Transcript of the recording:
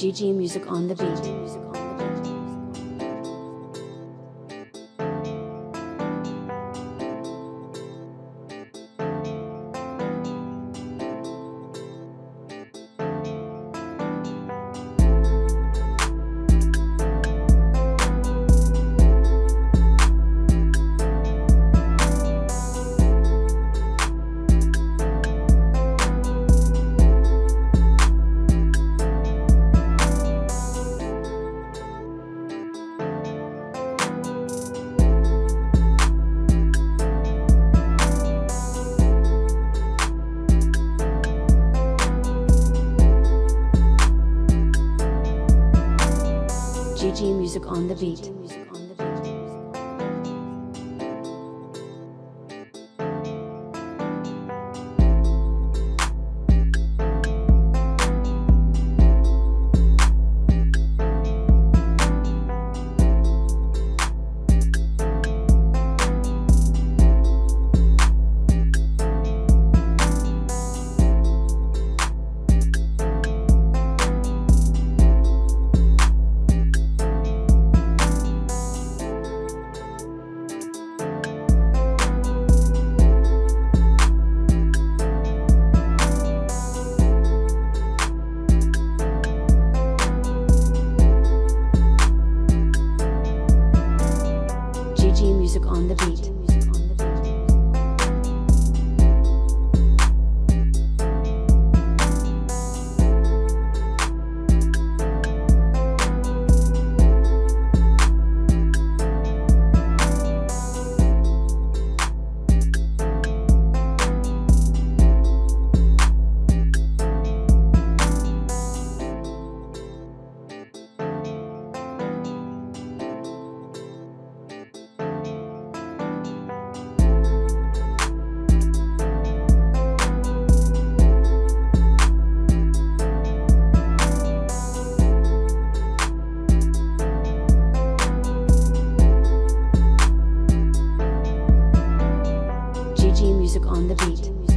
GG Music on the beat. GG Music on the beat. Music on the beat. music on the beat.